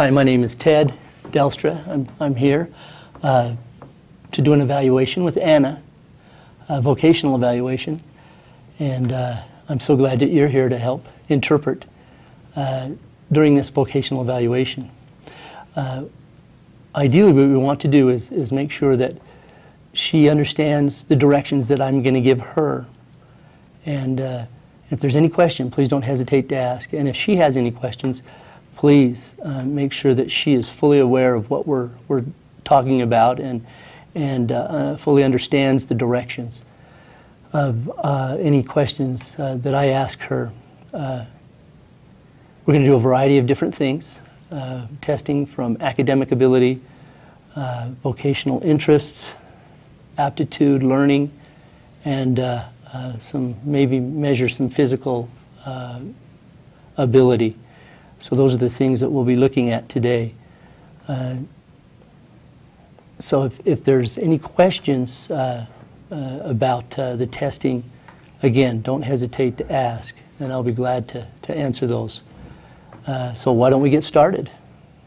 Hi, my name is Ted Delstra. I'm, I'm here uh, to do an evaluation with Anna, a vocational evaluation. And uh, I'm so glad that you're here to help interpret uh, during this vocational evaluation. Uh, ideally, what we want to do is, is make sure that she understands the directions that I'm going to give her. And uh, if there's any question, please don't hesitate to ask. And if she has any questions, please uh, make sure that she is fully aware of what we're, we're talking about and, and uh, uh fully understands the directions of uh, any questions uh, that I ask her. We're going to do a variety of different things, testing from academic ability, vocational interests, aptitude, learning, and some maybe measure some physical ability. So those are the things that we'll be looking at today. Uh, so if, if there's any questions uh, uh, about uh, the testing, again, don't hesitate to ask, and I'll be glad to, to answer those. Uh, so why don't we get started?